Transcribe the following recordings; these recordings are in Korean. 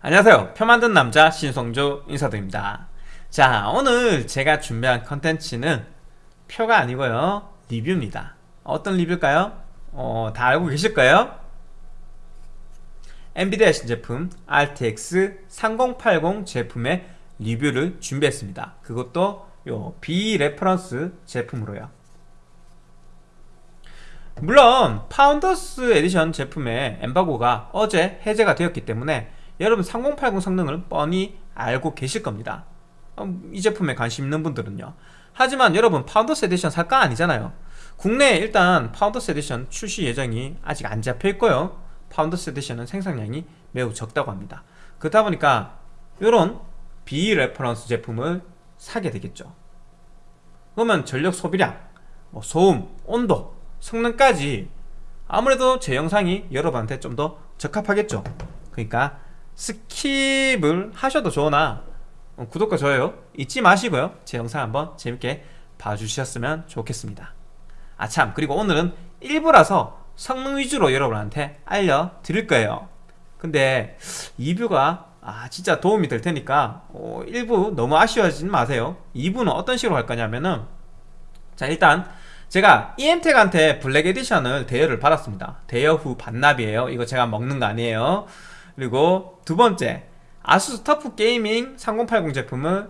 안녕하세요. 표 만드는 남자 신성조 인사드립니다. 자 오늘 제가 준비한 컨텐츠는 표가 아니고요. 리뷰입니다. 어떤 리뷰일까요? 어, 다 알고 계실 거예요? 엔비디아 신제품 RTX 3080 제품의 리뷰를 준비했습니다. 그것도 요 비reference 제품으로요. 물론 Founders Edition 제품의 엠바고가 어제 해제가 되었기 때문에 여러분 3080 성능을 뻔히 알고 계실 겁니다. 어, 이 제품에 관심 있는 분들은요. 하지만 여러분 Founders Edition 살 거 아니잖아요. 국내에 일단 Founders Edition 출시 예정이 아직 안 잡혀있고요. Founders Edition은 생산량이 매우 적다고 합니다. 그렇다 보니까 이런 비reference 제품을 사게 되겠죠. 그러면 전력 소비량, 뭐 소음, 온도, 성능까지 아무래도 제 영상이 여러분한테 좀 더 적합하겠죠. 그러니까 skip을 하셔도 좋으나 어, 구독과 좋아요 잊지 마시고요. 제 영상 한번 재밌게 봐주셨으면 좋겠습니다. 아참. 그리고 오늘은 일부라서 성능 위주로 여러분한테 알려드릴 거예요. 근데 2부가 아 진짜 도움이 될 테니까 어, 1부 너무 아쉬워하지 마세요. 2부는 어떤 식으로 할 거냐면은 자 일단 제가 EM택한테 블랙 에디션을 대여를 받았습니다. 대여 후 반납이에요. 이거 제가 먹는 거 아니에요 그리고 두 번째 아수스 터프 게이밍 3080 제품을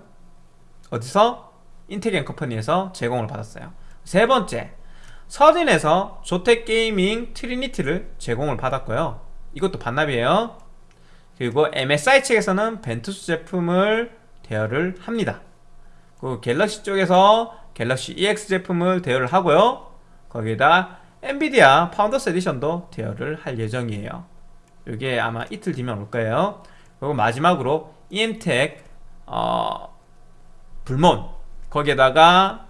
어디서? 인텍앤컴퍼니에서 제공을 받았어요. 세 번째 서진에서 조텍 게이밍 트리니티를 제공을 받았고요. 이것도 반납이에요. 그리고 MSI 측에서는 벤투스 제품을 대여를 합니다. 그 갤럭시 쪽에서 갤럭시 EX 제품을 대여를 하고요. 거기에다 엔비디아 Founders Edition도 대여를 할 예정이에요 이게 아마 이틀 뒤면 올 거예요. 그리고 마지막으로 EM텍 어, 블몬. 거기에다가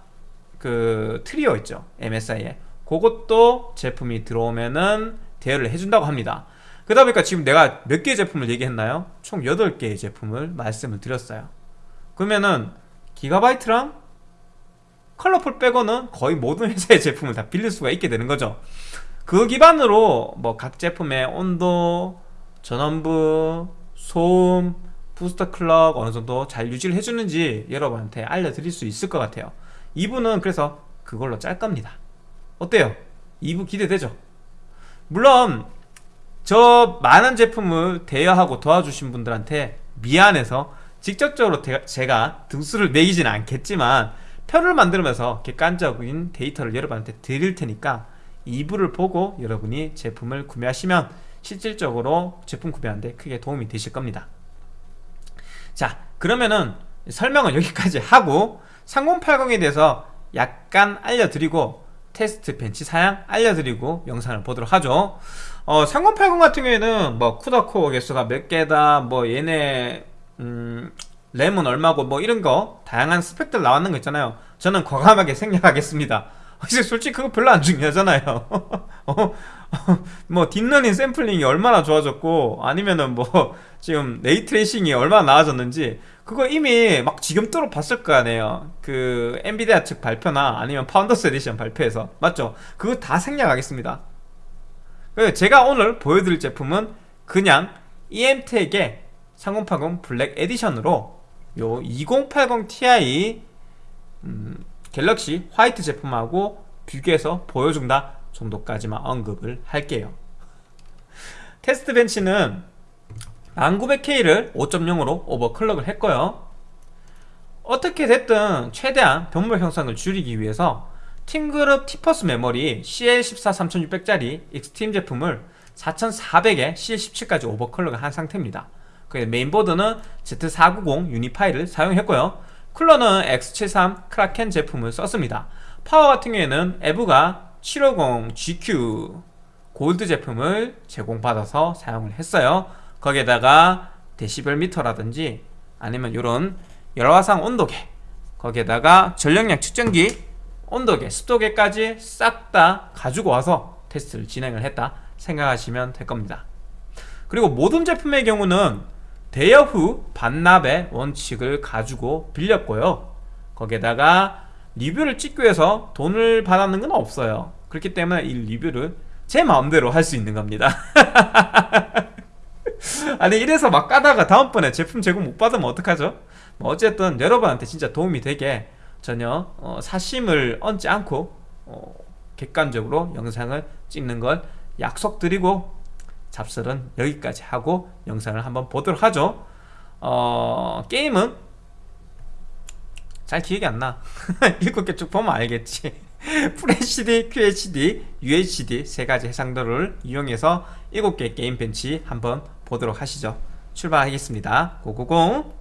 그 트리오 있죠 MSI에 그것도 제품이 들어오면은 대여를 해준다고 합니다. 그러다 보니까 지금 내가 몇 개의 제품을 얘기했나요? 총 8개의 제품을 말씀을 드렸어요. 그러면은 기가바이트랑 컬러풀 빼고는 거의 모든 회사의 제품을 다 빌릴 수가 있게 되는 거죠 그 기반으로 뭐 각 제품의 온도, 전원부, 소음, 부스터 클럭 어느 정도 잘 유지를 해주는지 여러분한테 알려드릴 수 있을 것 같아요 2부는 그래서 그걸로 짤 겁니다 어때요? 2부 기대되죠? 물론 저 많은 제품을 대여하고 도와주신 분들한테 미안해서 직접적으로 제가 등수를 매기지는 않겠지만 표를 만들면서 객관적인 데이터를 여러분한테 드릴 테니까 2부를 보고 여러분이 제품을 구매하시면 실질적으로 제품 구매하는데 크게 도움이 되실 겁니다. 자 그러면은 설명은 여기까지 하고 3080에 대해서 약간 알려드리고 test bench 사양 알려드리고 영상을 보도록 하죠. 어, 3080 같은 경우에는 뭐 CUDA core 개수가 몇 개다 뭐 얘네 음, 램은 얼마고 뭐 이런 거 다양한 스펙들 나왔는 거 있잖아요. 저는 과감하게 생략하겠습니다 솔직히 그거 별로 안 중요하잖아요 어? 뭐 deep learning sampling이 얼마나 좋아졌고 아니면은 뭐 지금 ray tracing이 얼마나 나아졌는지 그거 이미 막 지겹도록 봤을 거 아니에요 그 엔비디아 측 발표나 아니면 Founders Edition 발표에서 맞죠? 그거 다 생략하겠습니다 제가 오늘 보여드릴 제품은 그냥 EM텍의 3080 Black Edition으로 요 2080 Ti 음, 갤럭시 화이트 제품하고 비교해서 보여준다 정도까지만 언급을 할게요. 테스트 벤치는 1900K를 5.0으로 overclock을 했고요. 어떻게 됐든 최대한 병목 현상을 줄이기 위해서 팀그룹 티포스 메모리 CL14 3600짜리 익스트림 제품을 4400에 CL17까지 overclock을 한 상태입니다. 메인보드는 Z490 유니파이를 사용했고요 쿨러는 X73 크라켄 제품을 썼습니다. 파워 같은 경우에는 에브가 750 GQ 골드 제품을 제공받아서 사용을 했어요. 거기에다가 데시벨 미터라든지 아니면 이런 열화상 온도계 거기에다가 전력량 측정기 온도계, 습도계까지 싹 다 가지고 와서 테스트를 진행을 했다 생각하시면 될 겁니다. 그리고 모든 제품의 경우는 대여 후 반납의 원칙을 가지고 빌렸고요. 거기에다가 리뷰를 찍기 위해서 돈을 받았는 건 없어요. 그렇기 때문에 이 리뷰를 제 마음대로 할 수 있는 겁니다. 아니 이래서 막 까다가 다음번에 제품 제공 못 받으면 어떡하죠? 뭐 어쨌든 여러분한테 진짜 도움이 되게 전혀 어, 사심을 얹지 않고 어, 객관적으로 영상을 찍는 걸 약속드리고 잡설은 여기까지 하고 영상을 한번 보도록 하죠. 어, 게임은 잘 기억이 안나. 일곱 개 쭉 보면 알겠지. FHD, QHD, UHD 세 가지 해상도를 이용해서 일곱 개 게임 벤치 한번 보도록 하시죠. 출발하겠습니다. 고고공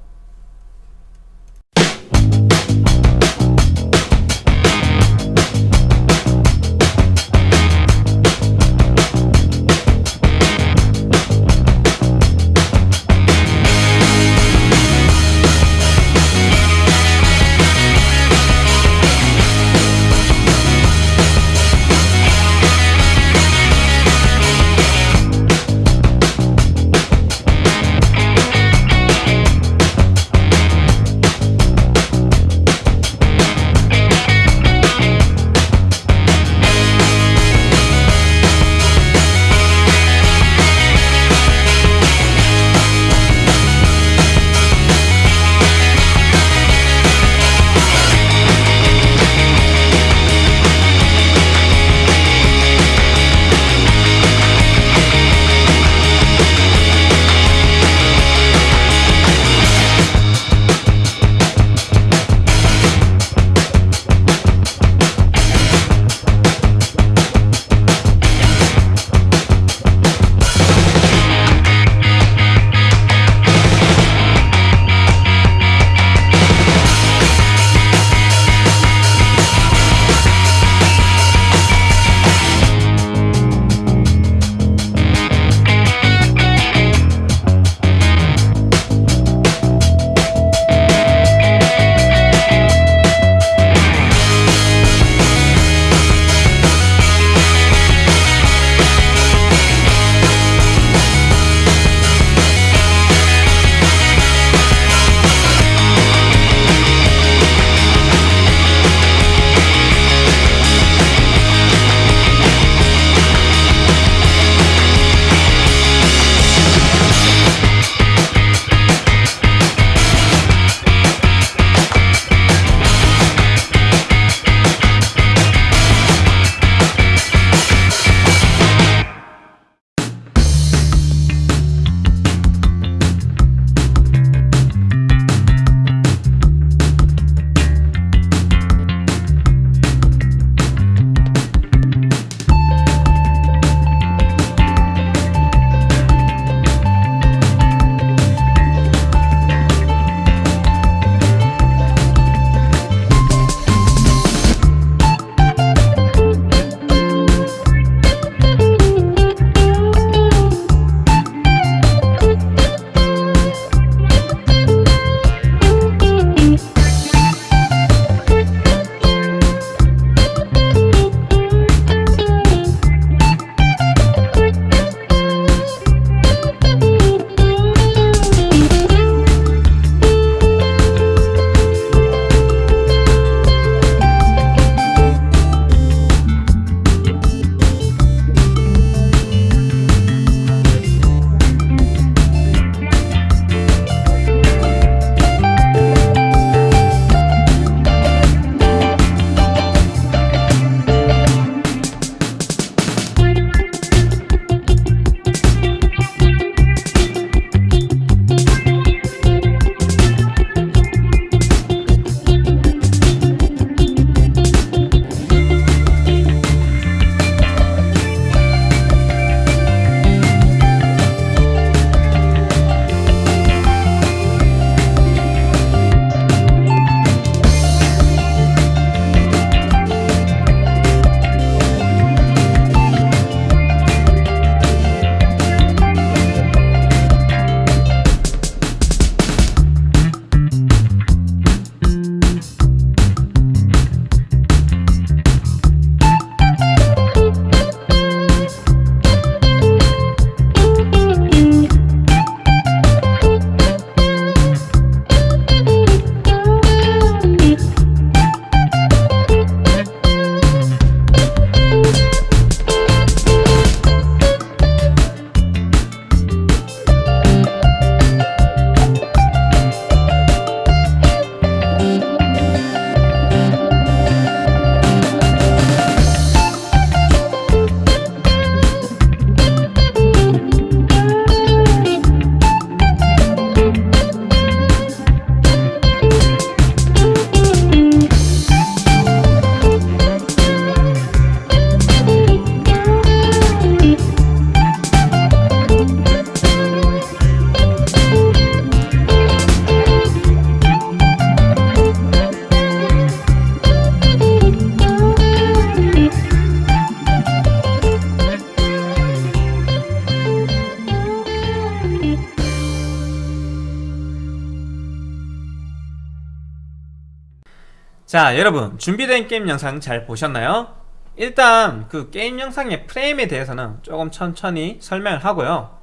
자 여러분 준비된 게임 영상 잘 보셨나요? 일단 그 게임 영상의 프레임에 대해서는 조금 천천히 설명을 하고요.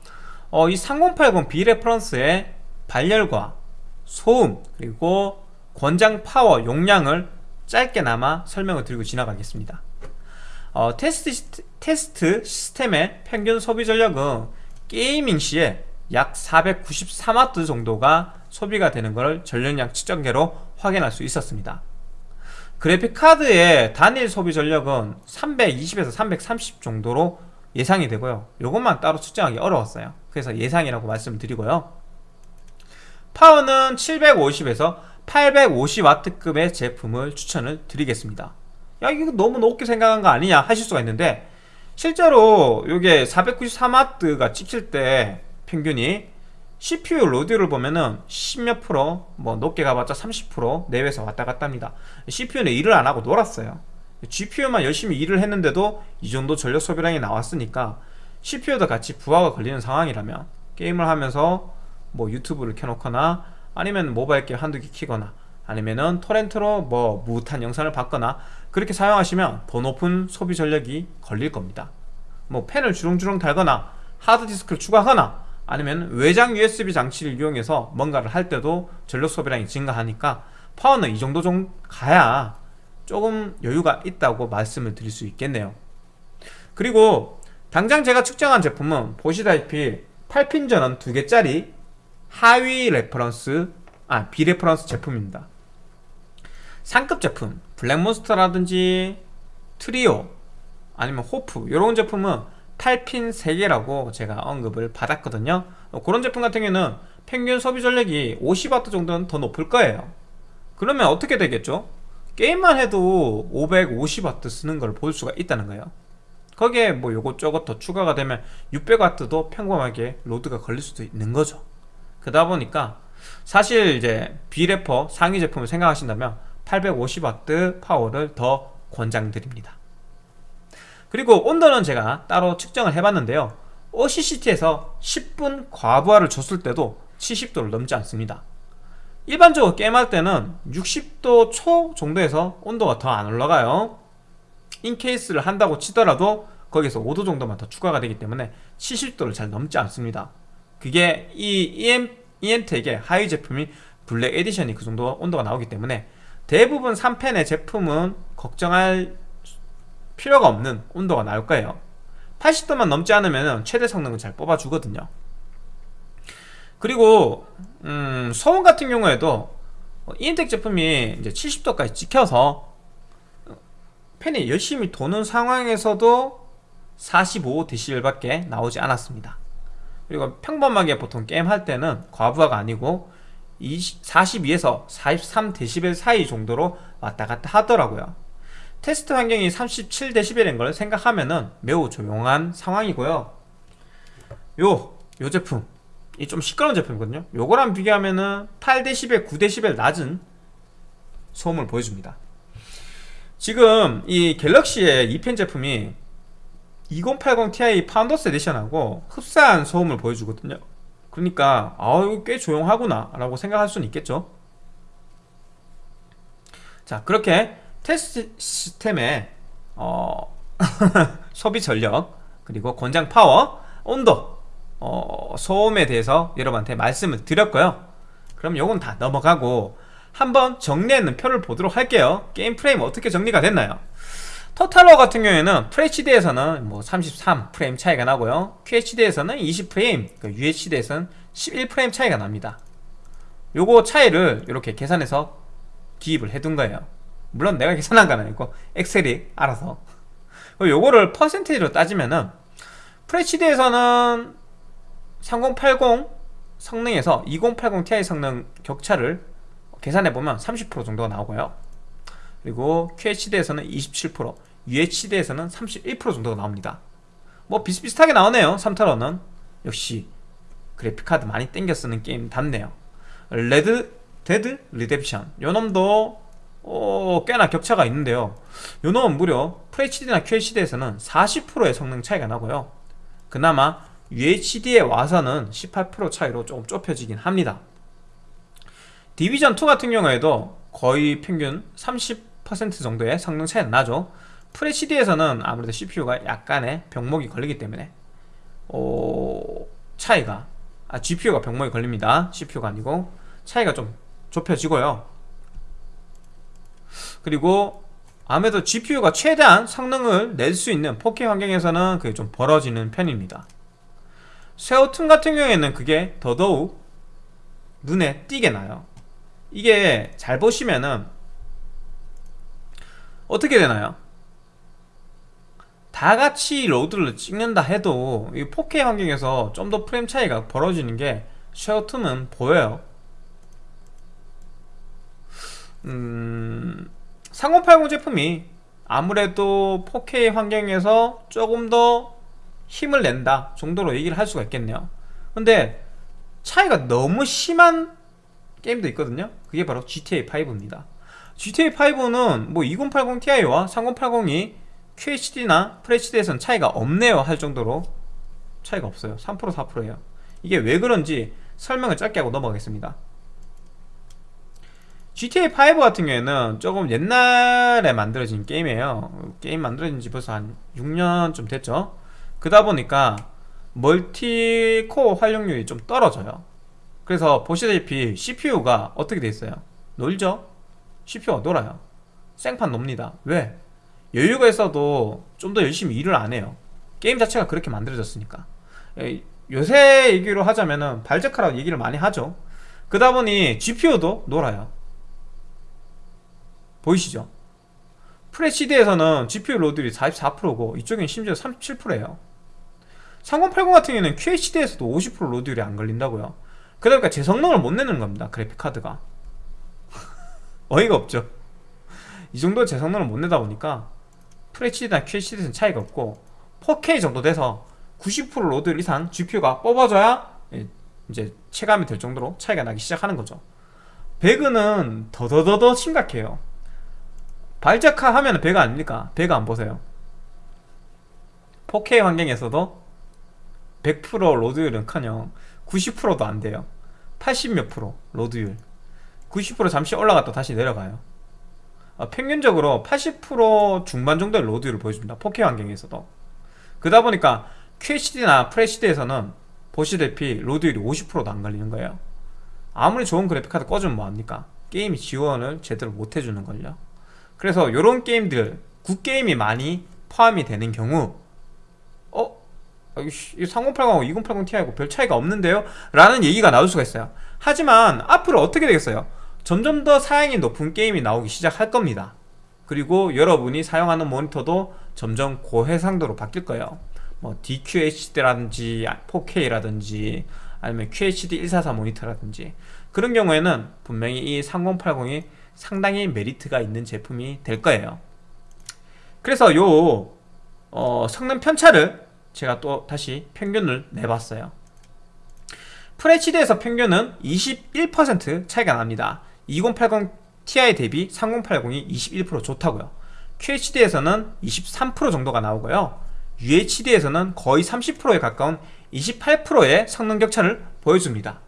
어, 이 3080 비reference의 발열과 소음 그리고 권장 파워 용량을 짧게나마 설명을 드리고 지나가겠습니다. 어, 테스트, 테스트 시스템의 평균 소비 전력은 게이밍 시에 약 493W 정도가 소비가 되는 것을 전력량 측정계로 확인할 수 있었습니다 그래픽카드의 단일 소비 전력은 320에서 330 정도로 예상이 되고요. 이것만 따로 측정하기 어려웠어요. 그래서 예상이라고 말씀드리고요. 파워는 750에서 850W급의 제품을 추천을 드리겠습니다. 야 이거 너무 높게 생각한 거 아니냐 하실 수가 있는데 실제로 이게 493W가 찍힐 때 평균이 CPU 로드를 보면은 10몇 프로 뭐 높게 가봤자 30% 내외에서 왔다 갔다 합니다. CPU는 일을 안 하고 놀았어요. GPU만 열심히 일을 했는데도 이 정도 전력 소비량이 나왔으니까 CPU도 같이 부하가 걸리는 상황이라면 게임을 하면서 뭐 유튜브를 켜놓거나 아니면 모바일 게임 한두 개 키거나 아니면은 토렌트로 뭐 무탄 영상을 봤거나 그렇게 사용하시면 더 높은 소비 전력이 걸릴 겁니다. 뭐 펜을 주렁주렁 달거나 하드디스크를 추가하거나 아니면 외장 USB 장치를 이용해서 뭔가를 할 때도 전력 소비량이 증가하니까 파워는 이 정도 좀 가야 조금 여유가 있다고 말씀을 드릴 수 있겠네요. 그리고 당장 제가 측정한 제품은 보시다시피 8핀 전원 2개짜리 하위 reference 아 비reference 제품입니다. 상급 제품 블랙몬스터라든지 트리오 아니면 호프 이런 제품은 8핀 3개라고 제가 언급을 받았거든요. 어, 그런 제품 같은 경우는 평균 소비 전력이 50W 정도는 더 높을 거예요. 그러면 어떻게 되겠죠? 게임만 해도 550W 쓰는 걸 볼 수가 있다는 거예요. 거기에 뭐 요것저것 더 추가가 되면 600W도 평범하게 load가 걸릴 수도 있는 거죠. 그러다 보니까 사실 이제 비레퍼 상위 제품을 생각하신다면 850W 파워를 더 권장드립니다 그리고 온도는 제가 따로 측정을 해봤는데요. OCCT에서 10분 과부하를 줬을 때도 70도를 넘지 않습니다. 일반적으로 게임할 때는 60도 초 정도에서 온도가 더 안 올라가요. in case를 한다고 치더라도 거기서 5도 정도만 더 추가가 되기 때문에 70도를 잘 넘지 않습니다. 그게 이 EM, EM텍의 하위 제품이 블랙 에디션이 그 정도 온도가 나오기 때문에 대부분 3펜의 제품은 걱정할 필요가 없는 온도가 나올 거예요. 80도만 넘지 않으면 최대 성능을 잘 뽑아주거든요. 그리고 음, 소음 같은 경우에도 이엔텍 제품이 이제 70도까지 찍혀서 팬이 열심히 도는 상황에서도 45dB 밖에 나오지 않았습니다. 그리고 평범하게 보통 게임 할 때는 과부하가 아니고 42에서 43dB 사이 정도로 왔다 갔다 하더라고요 테스트 환경이 37dB인 걸 생각하면은 매우 조용한 상황이고요. 요, 요 제품. 이 좀 시끄러운 제품이거든요. 요거랑 비교하면은 8dB, 9dB 낮은 소음을 보여줍니다. 지금 이 갤럭시의 2팬 제품이 2080 Ti 파운더스 에디션하고 흡사한 소음을 보여주거든요. 그러니까 아유 꽤 조용하구나 라고 생각할 수는 있겠죠. 자 그렇게 테스트 시스템의 어, 소비 전력 그리고 권장 파워 온도 어, 소음에 대해서 여러분한테 말씀을 드렸고요. 그럼 요건 다 넘어가고 한번 정리하는 표를 보도록 할게요. 게임 프레임 어떻게 정리가 됐나요? 토탈워 같은 경우에는 FHD에서는 뭐 33 프레임 차이가 나고요. QHD에서는 20 프레임 그 UHD에서는 11 프레임 차이가 납니다. 요거 차이를 이렇게 계산해서 기입을 해둔 거예요 물론 내가 계산한 건 아니고 엑셀이 알아서. 요거를 퍼센테이지로 따지면은 FHD에서는 3080 성능에서 2080 Ti 성능 격차를 계산해보면 30% 정도가 나오고요. 그리고 QHD에서는 27% UHD에서는 31% 정도가 나옵니다. 뭐 비슷비슷하게 나오네요 토탈워는. 역시 그래픽카드 많이 땡겨 쓰는 게임 답네요. 레드 데드 리뎀션. 요놈도 어, 꽤나 격차가 있는데요. 요놈은 무려 FHD나 QHD에서는 40%의 성능 차이가 나고요. 그나마 UHD에 와서는 18% 차이로 조금 좁혀지긴 합니다. 디비전2 같은 경우에도 거의 평균 30% 정도의 성능 차이가 나죠. FHD에서는 아무래도 CPU가 약간의 병목이 걸리기 때문에 어, 차이가 아, GPU가 병목이 걸립니다. CPU가 아니고 차이가 좀 좁혀지고요 그리고 아무래도 GPU가 최대한 성능을 낼 수 있는 4K 환경에서는 그게 좀 벌어지는 편입니다. 쇠오툰 같은 경우에는 그게 더더욱 눈에 띄게 나요. 이게 잘 보시면은 어떻게 되나요? 다 같이 로드를 찍는다 해도 이 4K 환경에서 좀 더 프레임 차이가 벌어지는 게 쉐어툼은 보여요. 음... 3080 제품이 아무래도 4K 환경에서 조금 더 힘을 낸다 정도로 얘기를 할 수가 있겠네요. 근데 차이가 너무 심한 게임도 있거든요. 그게 바로 GTA5입니다. GTA5는 뭐 2080ti와 3080이 QHD나 FHD에선 차이가 없네요 할 정도로 차이가 없어요. 3% 4%예요. 이게 왜 그런지 설명을 짧게 하고 넘어가겠습니다 GTA5 같은 경우에는 조금 옛날에 만들어진 게임이에요. 게임 만들어진 지 벌써 한 6년쯤 됐죠. 그러다 보니까 멀티코어 활용률이 좀 떨어져요. 그래서 보시다시피 CPU가 어떻게 돼 있어요? 놀죠? CPU가 놀아요. 생판 놉니다. 왜? 여유가 있어도 좀 더 열심히 일을 안 해요. 게임 자체가 그렇게 만들어졌으니까. 요새 얘기로 하자면은 발적하라고 얘기를 많이 하죠. 그러다 보니 GPU도 놀아요 보이시죠? FHD에서는 GPU 로드율이 44%고 이쪽엔 심지어 37%예요. 3080 같은 경우에는 QHD에서도 50% load율이 안 걸린다고요. 그러니까 제 성능을 못 내는 겁니다 그래픽카드가. 어이가 없죠. 이 정도 제 성능을 못 내다 보니까 FHD나 QHD에서는 차이가 없고 4K 정도 돼서 90% load 이상 GPU가 뽑아줘야 이제 체감이 될 정도로 차이가 나기 시작하는 거죠. 배그는 더더더더 심각해요 발적화 하면 배그 아닙니까? 배그 한번 보세요. 4K 환경에서도 100% load율은커녕 90%도 안 돼요. 80몇 프로 load율. 90% 잠시 올라갔다 다시 내려가요. 어, 평균적으로 80% 중반 정도의 load율을 보여줍니다. 4K 환경에서도. 그러다 보니까 QHD나 FHD에서는 보시다시피 load율이 50%도 안 걸리는 거예요. 아무리 좋은 그래픽카드 꽂아주면 뭐합니까? 게임이 지원을 제대로 못 해주는걸요 그래서 이런 게임들 굿게임이 많이 포함이 되는 경우 어? 3080하고 2080ti하고 별 차이가 없는데요? 라는 얘기가 나올 수가 있어요 하지만 앞으로 어떻게 되겠어요? 점점 더 사양이 높은 게임이 나오기 시작할 겁니다 그리고 여러분이 사용하는 모니터도 점점 고해상도로 바뀔 거예요 뭐 DQHD라든지 4K라든지 아니면 QHD 144 모니터라든지 그런 경우에는 분명히 이 3080이 상당히 메리트가 있는 제품이 될 거예요. 그래서 요 어, 성능 편차를 제가 또 다시 평균을 내봤어요. FHD에서 평균은 21% 차이가 납니다. 2080 Ti 대비 3080이 21% 좋다고요. QHD에서는 23% 정도가 나오고요. UHD에서는 거의 30%에 가까운 28%의 성능 격차를 보여줍니다.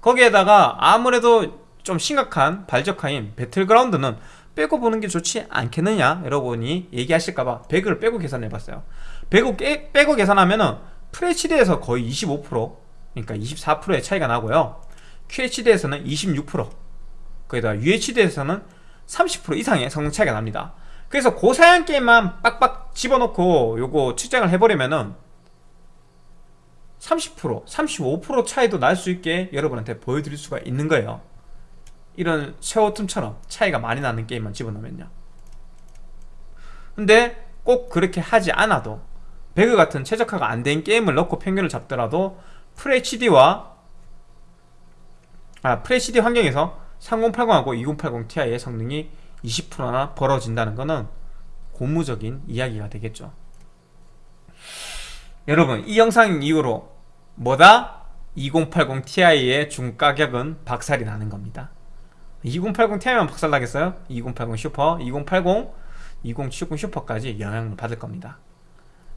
거기에다가 아무래도 좀 심각한 발적화인 배틀그라운드는 빼고 보는 게 좋지 않겠느냐? 여러분이 얘기하실까봐 100을 빼고 계산해봤어요. 100을 빼고 계산하면 은 FHD에서 거의 25% 그러니까 24%의 차이가 나고요. QHD에서는 26% 거기다 UHD에서는 30% 이상의 성능 차이가 납니다. 그래서 고사양 게임만 빡빡 집어넣고 요거 측정을 해버리면은 30% 35% 차이도 날 수 있게 여러분한테 보여드릴 수가 있는 거예요 이런 쉐어툼처럼 차이가 많이 나는 게임만 집어넣으면요. 근데 꼭 그렇게 하지 않아도 배그 같은 최적화가 안 된 게임을 넣고 평균을 잡더라도 FHD와 아 FHD 환경에서 3080하고 2080 Ti의 성능이 20%나 벌어진다는 것은 고무적인 이야기가 되겠죠. 여러분 이 영상 이후로 뭐다? 2080 Ti의 중가격은 박살이 나는 겁니다 2080 Ti만 박살나겠어요? 2080 슈퍼, 2080, 2070 슈퍼까지 영향을 받을 겁니다.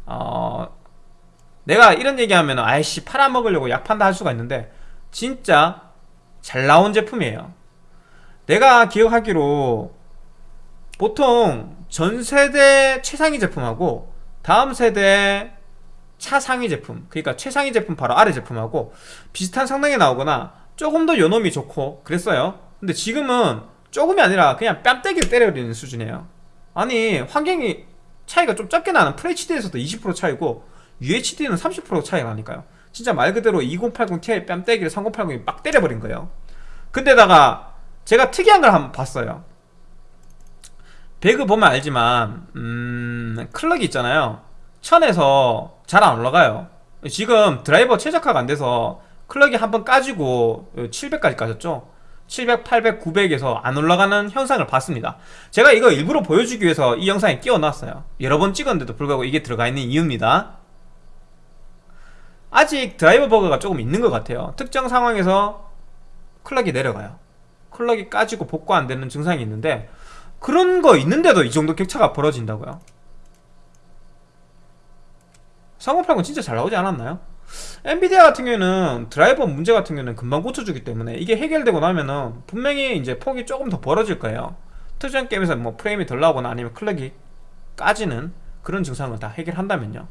어... 내가 이런 얘기하면 아이씨 팔아먹으려고 약 판다 할 수가 있는데 진짜 잘 나온 제품이에요. 내가 기억하기로 보통 전 세대 최상위 제품하고 다음 세대 차상위 제품 그러니까 최상위 제품 바로 아래 제품하고 비슷한 성능이 나오거나 조금 더 요놈이 좋고 그랬어요 근데 지금은 조금이 아니라 그냥 뺨때기를 때려버리는 수준이에요. 아니 환경이 차이가 좀 적게 나는 FHD에서도 20% 차이고 UHD는 30% 차이가 나니까요. 진짜 말 그대로 2080ti 뺨때기를 3080이 막 때려버린 거예요. 근데다가 제가 특이한 걸 한번 봤어요. 배그 보면 알지만 음... 클럭이 있잖아요. 천에서 잘 안 올라가요. 지금 드라이버 최적화가 안 돼서 클럭이 한 번 까지고 700까지 까졌죠 700, 800, 900에서 안 올라가는 현상을 봤습니다. 제가 이거 일부러 보여주기 위해서 이 영상에 끼워놨어요. 여러 번 찍었는데도 불구하고 이게 들어가 있는 이유입니다. 아직 드라이버 버그가 조금 있는 것 같아요. 특정 상황에서 클럭이 내려가요. 클럭이 까지고 복구 안 되는 증상이 있는데 그런 거 있는데도 이 정도 격차가 벌어진다고요? 3080 진짜 잘 나오지 않았나요? 엔비디아 같은 경우는 드라이버 문제 같은 경우는 금방 고쳐주기 때문에 이게 해결되고 나면은 분명히 이제 폭이 조금 더 벌어질 거예요. 특정 게임에서 뭐 프레임이 덜 나오거나 아니면 클럭이 까지는 그런 증상을 다 해결한다면요.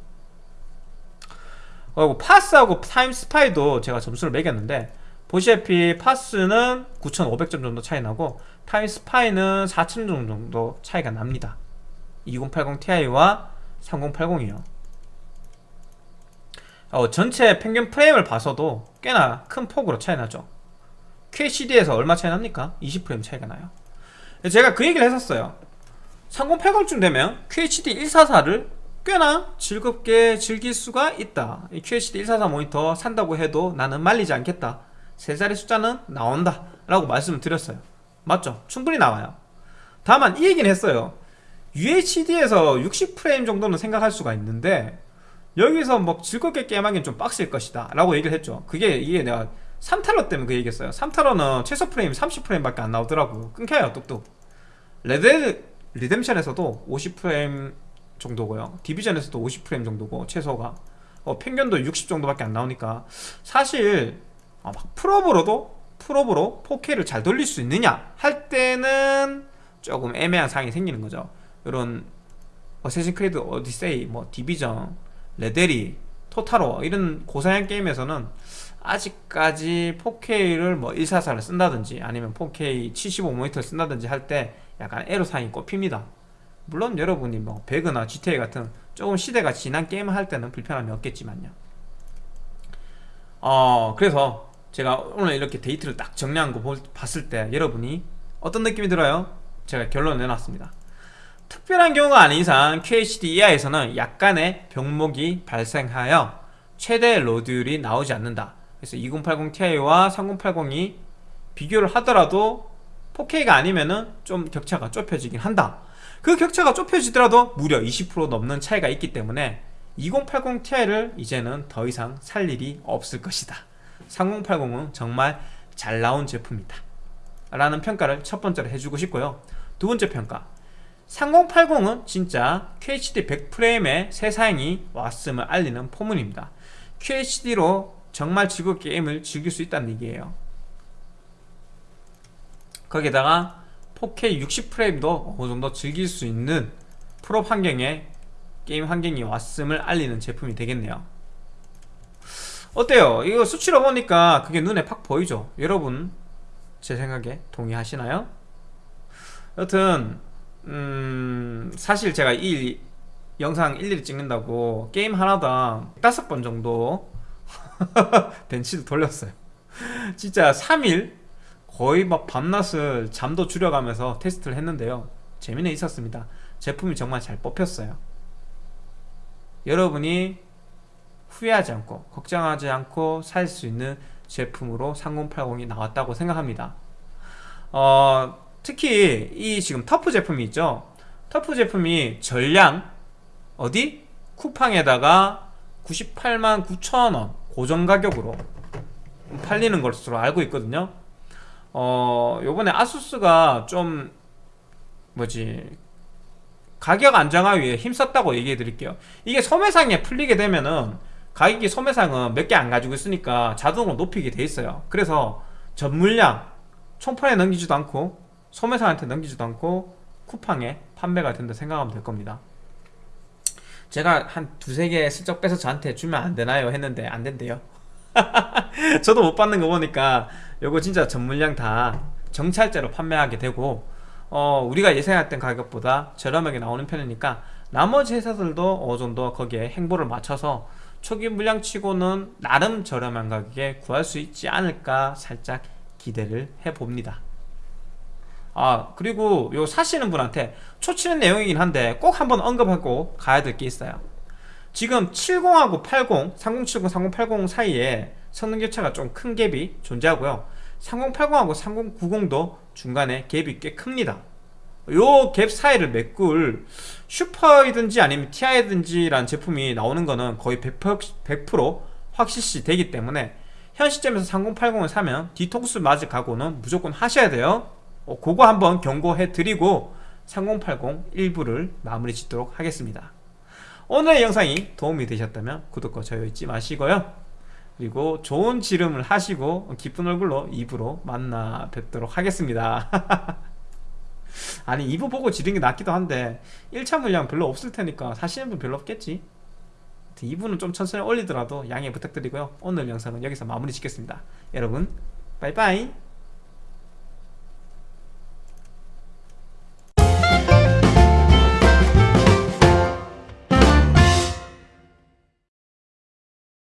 그리고 파스하고 타임 스파이도 제가 점수를 매겼는데 보시다시피 파스는 9500점 정도 차이 나고 타임 스파이는 4000점 정도 차이가 납니다. 2080 Ti와 3080이요 어, 전체 평균 프레임을 봐서도 꽤나 큰 폭으로 차이 나죠. QHD에서 얼마 차이 납니까? 20프레임 차이가 나요. 제가 그 얘기를 했었어요. 3080쯤 되면 QHD 144를 꽤나 즐겁게 즐길 수가 있다. QHD 144 모니터 산다고 해도 나는 말리지 않겠다. 세 자리 숫자는 나온다. 라고 말씀을 드렸어요. 맞죠? 충분히 나와요. 다만 이 얘기는 했어요. UHD에서 60프레임 정도는 생각할 수가 있는데 여기서 뭐 즐겁게 게임하기는 좀 빡셀 것이다 라고 얘기를 했죠. 그게 이게 내가 3타로 때문에 그 얘기했어요. 3타로는 최소 프레임 30프레임밖에 안 나오더라고. 끊겨요 뚝뚝. 레드 리뎀션에서도 50프레임 정도고요. 디비전에서도 50프레임 정도고 최소가. 어, 평균도 60 정도밖에 안 나오니까. 사실 어, 막 풀옵으로도 풀옵으로 4K를 잘 돌릴 수 있느냐 할 때는 조금 애매한 상황이 생기는 거죠. 이런 어쌔신 크리드 오디세이 뭐 디비전 레데리 토탈워 이런 고사양 게임에서는 아직까지 4K를 뭐 144를 쓴다든지 아니면 4K 75 모니터를 쓴다든지 할 때 약간 애로사항이 꼽힙니다. 물론 여러분이 뭐 배그나 GTA 같은 조금 시대가 지난 게임을 할 때는 불편함이 없겠지만요. 어 그래서 제가 오늘 이렇게 데이트를 딱 정리한 거 봤을 때 여러분이 어떤 느낌이 들어요? 제가 결론을 내놨습니다 특별한 경우가 아닌 이상 QHD 이하에서는 약간의 병목이 발생하여 최대 로드율이 나오지 않는다. 그래서 2080ti와 3080이 비교를 하더라도 4K가 아니면은 좀 격차가 좁혀지긴 한다. 그 격차가 좁혀지더라도 무려 20% 넘는 차이가 있기 때문에 2080ti를 이제는 더 이상 살 일이 없을 것이다. 3080은 정말 잘 나온 제품이다. 라는 평가를 첫 번째로 해주고 싶고요. 두 번째 평가 3080은 진짜 QHD 100프레임의 새 사양이 왔음을 알리는 포문입니다 QHD로 정말 즐겁게 게임을 즐길 수 있다는 얘기예요 거기다가 4K 60프레임도 어느 정도 즐길 수 있는 프로 환경에 게임 환경이 왔음을 알리는 제품이 되겠네요 어때요? 이거 수치로 보니까 그게 눈에 팍 보이죠? 여러분 제 생각에 동의하시나요? 여튼 음 사실 제가 이 영상 일일이 찍는다고 게임 하나당 다섯 번 정도 벤치도 돌렸어요. 진짜 3일 거의 막 밤낮을 잠도 줄여가면서 테스트를 했는데요. 재미는 있었습니다. 제품이 정말 잘 뽑혔어요. 여러분이 후회하지 않고 걱정하지 않고 살 수 있는 제품으로 3080이 나왔다고 생각합니다. 어, 특히 이 지금 터프 제품이 있죠? 터프 제품이 전량 어디? 쿠팡에다가 98만 9천원 고정 가격으로 팔리는 것으로 알고 있거든요. 어 요번에 아수스가 좀 뭐지? 가격 안정화 위해 힘썼다고 얘기해 드릴게요. 이게 소매상에 풀리게 되면은 가격이 소매상은 몇 개 안 가지고 있으니까 자동으로 높이게 돼 있어요. 그래서 전물량 총판에 넘기지도 않고 소매사한테 넘기지도 않고 쿠팡에 판매가 된다 생각하면 될 겁니다. 제가 한 두세 개 슬쩍 빼서 저한테 주면 안 되나요? 했는데 안 된대요. 저도 못 받는 거 보니까 요거 진짜 전물량 다 정찰제로 판매하게 되고 어, 우리가 예상했던 가격보다 저렴하게 나오는 편이니까 나머지 회사들도 어느 정도 거기에 행보를 맞춰서 초기 물량치고는 나름 저렴한 가격에 구할 수 있지 않을까 살짝 기대를 해봅니다 아 그리고 요 사시는 분한테 초치는 내용이긴 한데 꼭 한번 언급하고 가야 될 게 있어요. 지금 70하고 80, 3070, 3080 사이에 성능 격차가 좀 큰 갭이 존재하고요. 3080하고 3090도 중간에 갭이 꽤 큽니다. 요 갭 사이를 메꿀 슈퍼이든지 아니면 TI든지라는 제품이 나오는 거는 거의 100%, 100% 확실시 되기 때문에 현 시점에서 3080을 사면 뒤통수 맞을 각오는 무조건 하셔야 돼요 어, 그거 한번 경고해 드리고 3080 일부를 마무리 짓도록 하겠습니다. 오늘의 영상이 도움이 되셨다면 구독과 좋아요 잊지 마시고요. 그리고 좋은 지름을 하시고 기쁜 얼굴로 2부로 만나 뵙도록 하겠습니다. 아니 2부 보고 지른 게 낫기도 한데 1차 물량 별로 없을 테니까 사시는 분 별로 없겠지? 2부는 좀 천천히 올리더라도 양해 부탁드리고요. 오늘 영상은 여기서 마무리 짓겠습니다. 여러분 빠이빠이